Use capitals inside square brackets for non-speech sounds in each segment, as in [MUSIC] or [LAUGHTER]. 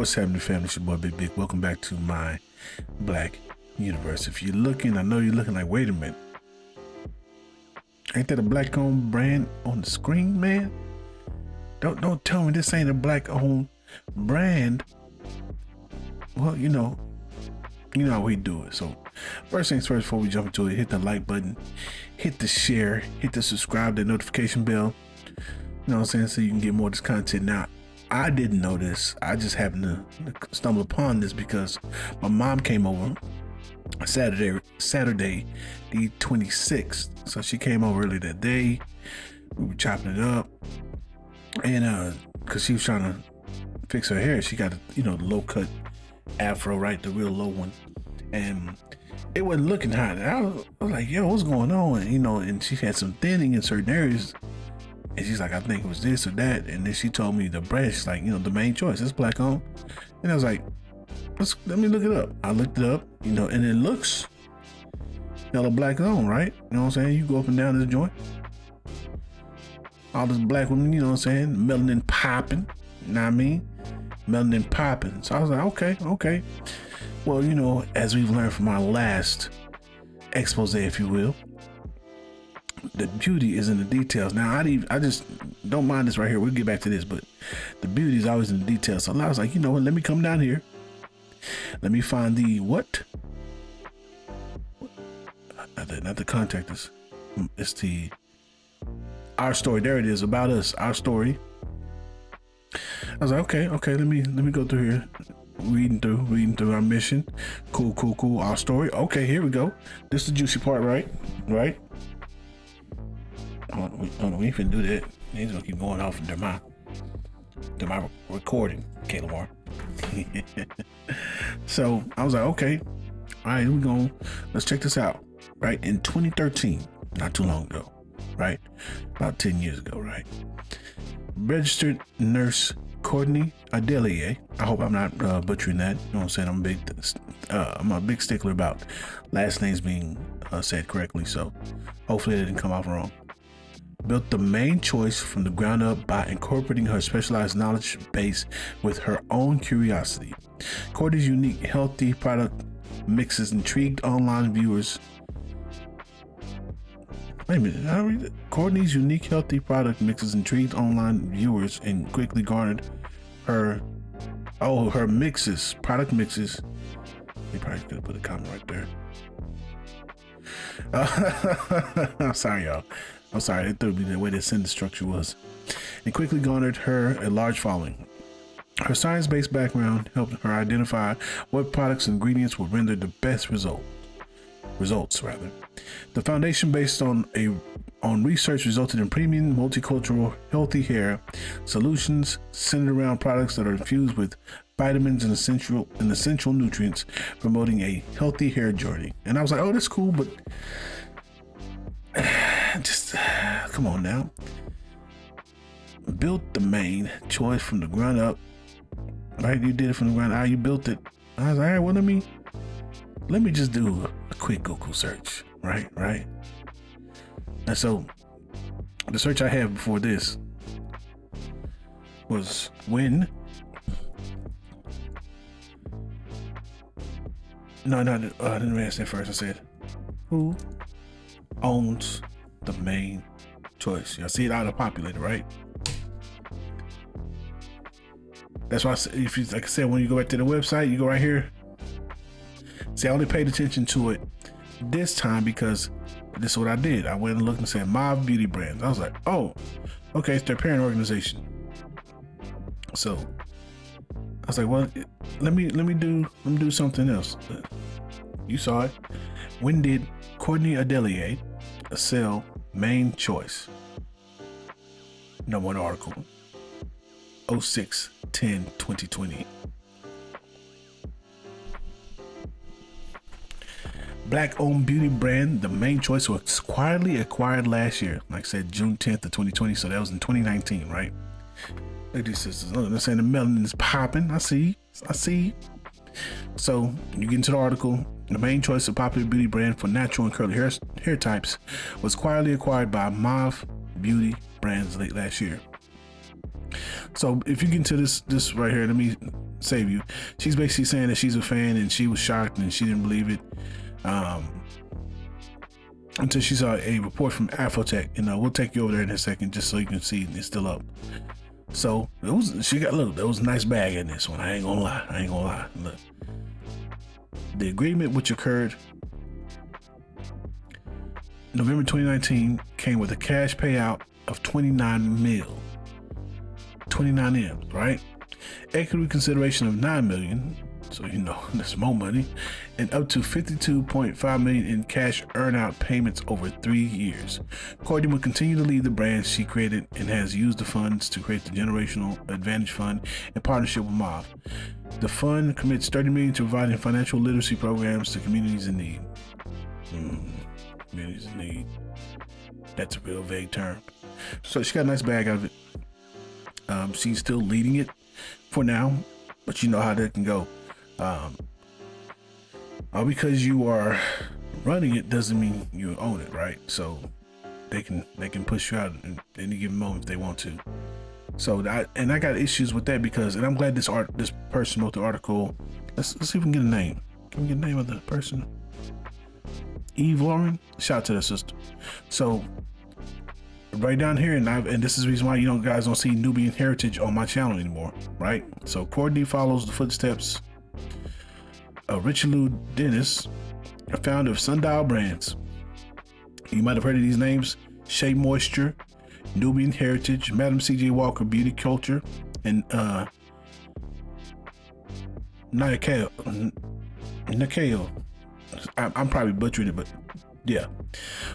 What's happening, family? It's your boy Big Big. Welcome back to my Black Universe. If you're looking, I know you're looking like, wait a minute. Ain't that a black owned brand on the screen, man? Don't don't tell me this ain't a black owned brand. Well, you know, you know how we do it. So first things first, before we jump into it, hit the like button, hit the share, hit the subscribe, the notification bell. You know what I'm saying? So you can get more of this content. Now, I didn't know this. I just happened to stumble upon this because my mom came over Saturday, Saturday, the 26th. So she came over early that day. We were chopping it up, and uh, cause she was trying to fix her hair, she got you know the low cut afro, right, the real low one, and it wasn't looking hot. I was, I was like, yo, what's going on? And, you know, and she had some thinning in certain areas. And she's like, I think it was this or that. And then she told me the brand, she's like, you know, the Mane Choice, is black on. And I was like, let's let me look it up. I looked it up, you know, and it looks yellow black on, right? You know what I'm saying? You go up and down this joint. All this black women, you know what I'm saying? Melanin popping. You know what I mean? Melanin popping. So I was like, okay, okay. Well, you know, as we've learned from our last expose, if you will, the beauty is in the details. Now, I even, I just don't mind this right here. We'll get back to this, but the beauty is always in the details. So I was like, you know what? Let me come down here. Let me find the what? Not the, not the contact us. Hmm, it's the our story. There it is. About us. Our story. I was like, okay, okay. Let me let me go through here reading through, reading through our mission. Cool, cool, cool. Our story. Okay, here we go. This is the juicy part, right? Right? Oh, we, oh, we finna do that. He's gonna keep going off into my, to my recording, Caleb Moore. [LAUGHS] so I was like, okay, all right, here we go. Let's check this out. Right in 2013, not too long ago, right? About 10 years ago, right? Registered nurse Courtney Adeleye. I hope I'm not uh, butchering that. You know what I'm saying? I'm a big, uh, I'm a big stickler about last names being uh, said correctly. So hopefully it didn't come off wrong. Built the Mane Choice from the ground up by incorporating her specialized knowledge base with her own curiosity. Courtney's unique, healthy product mixes intrigued online viewers. Wait a minute, I read it. Courtney's unique, healthy product mixes intrigued online viewers and quickly garnered her oh her mixes product mixes they probably could have put a comment right there uh, [LAUGHS] i'm sorry y'all i'm sorry it threw me the way the sentence structure was. And quickly garnered her a large following. Her science-based background helped her identify what products and ingredients would render the best result results rather. The foundation based on a on research resulted in premium multicultural healthy hair solutions centered around products that are infused with vitamins and essential and essential nutrients promoting a healthy hair journey. And i was like oh that's cool but just come on now. Built the Mane Choice from the ground up. Right you did it from the ground up. You built it. I was like all right well let me let me just do a quick google search. Right right. And so the search I had before this was when no no uh, I didn't ask that first. I said who owns the Mane Choice y'all see it out auto populated right that's why if you like I said when you go back to the website you go right here see I only paid attention to it this time because this is what I did. I went and looked and said Mob Beauty Brands. I was like, oh, okay, it's their parent organization. So I was like, well, let me let me do let me do something else. You saw it. When did Courtney Adeleye sell Mane Choice? Number one article. 06 10 2020. black owned beauty brand, the Mane Choice was quietly acquired last year. Like I said, June 10th of 2020. So that was in 2019, right? Look at these sisters. Look, they're saying the melanin is popping. I see. I see. So you get into the article. The Mane Choice of popular beauty brand for natural and curly hair, hair types was quietly acquired by Mauve Beauty Brands late last year. So if you get into this this right here, let me save you. She's basically saying that she's a fan and she was shocked and she didn't believe it. Um, until she saw a report from Afrotech, and uh, we'll take you over there in a second just so you can see it's still up. So it was she got look, there was a nice bag in this one. I ain't gonna lie. I ain't gonna lie. Look. The agreement which occurred November 2019 came with a cash payout of 29 mil. 29 M, right? Equity consideration of 9 million, so you know [LAUGHS] that's more money, and up to 52.5 million in cash earnout payments over three years. Courtney will continue to lead the brand she created and has used the funds to create the Generational Advantage Fund in partnership with MOV. The fund commits 30 million to providing financial literacy programs to communities in need. Mm, communities in need. That's a real vague term. So she got a nice bag out of it. Um, she's still leading it for now, but you know how that can go. Um, all because you are running it doesn't mean you own it, right? So they can they can push you out in any given moment if they want to. So that and I got issues with that because and I'm glad this art this person wrote the article. Let's let's see if we can get a name. Can we get a name of the person? Eve Lauren. Shout out to the sister. So right down here, and I've and this is the reason why you know guys don't see Nubian heritage on my channel anymore, right? So Courtney follows the footsteps of Richelieu Dennis, a founder of Sundial Brands. You might have heard of these names: Shea Moisture, Nubian Heritage, Madam C.J. Walker Beauty Culture, and uh. Nikeo. I'm probably butchering it, but yeah,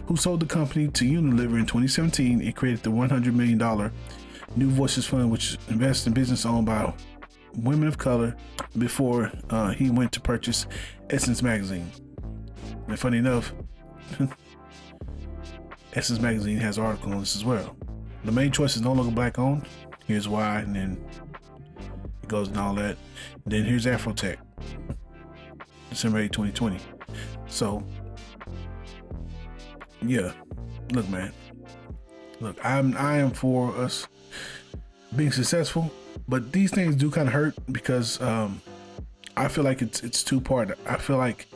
who sold the company to Unilever in 2017 and created the $100 million New Voices Fund, which invests in business owned by women of color before uh, he went to purchase Essence Magazine. And funny enough, [LAUGHS] Essence Magazine has an article on this as well. The Mane Choice is no longer black owned. Here's why, and then it goes and all that. And then here's Afrotech, December 8, 2020. So yeah, look, man. Look, I'm I am for us being successful, but these things do kind of hurt because um, I feel like it's it's two part. I feel like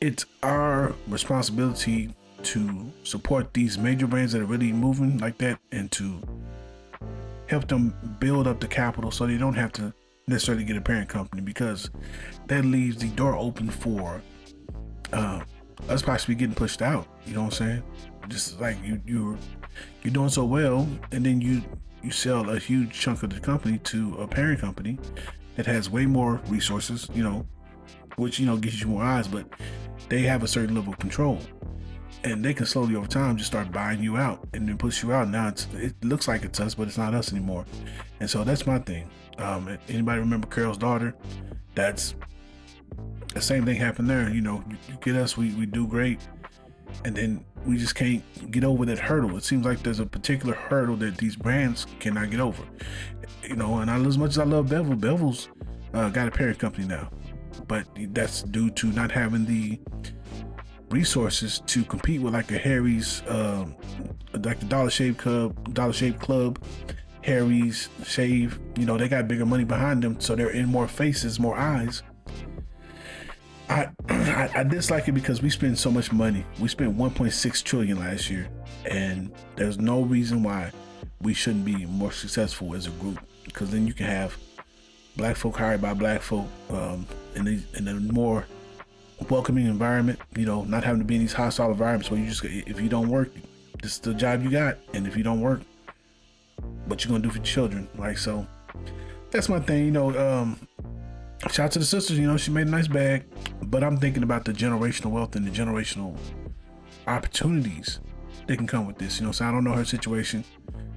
it's our responsibility to support these major brands that are really moving like that and to help them build up the capital so they don't have to necessarily get a parent company because that leaves the door open for uh, us possibly getting pushed out. You know what I'm saying? Just like you you you're doing so well, and then you you sell a huge chunk of the company to a parent company that has way more resources. You know, which you know gives you more eyes, but they have a certain level of control. And they can slowly over time just start buying you out and then push you out. Now it looks like it's us, but it's not us anymore. And so that's my thing. Um, anybody remember Carol's daughter? That's the same thing happened there. You know, you, you get us, we, we do great. And then we just can't get over that hurdle. It seems like there's a particular hurdle that these brands cannot get over. You know, and I, as much as I love Bevel, Bevel's uh, got a parent company now, but that's due to not having the resources to compete with like a Harry's, um, like the Dollar Shave Club, Dollar Shave Club, Harry's Shave. You know, they got bigger money behind them, so they're in more faces, more eyes I, [CLEARS THROAT] I, I dislike it because we spend so much money. We spent 1.6 trillion last year, and there's no reason why we shouldn't be more successful as a group. Because then you can have black folk hired by black folk um, in, the, in a more welcoming environment. You know, not having to be in these hostile environments where you just if you don't work, this is the job you got, and if you don't work, what you gonna do for your children? Like so, that's my thing. You know, um, shout out to the sisters. You know, she made a nice bag. But I'm thinking about the generational wealth and the generational opportunities that can come with this. You know, so I don't know her situation.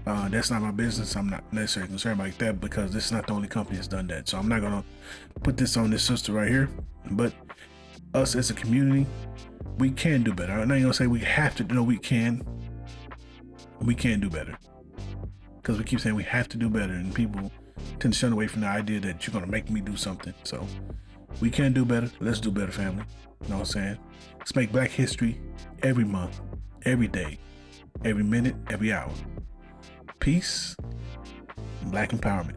Uh, that's not my business. I'm not necessarily concerned about that because this is not the only company that's done that. So I'm not gonna put this on this sister right here. But us as a community, we can do better. I'm not gonna say we have to. No, we can. We can do better because we keep saying we have to do better, and people Tend to shun away from the idea that you're gonna make me do something. So we can do better. Let's do better, family. You know what I'm saying? Let's make Black History every month, every day, every minute, every hour. Peace and Black Empowerment.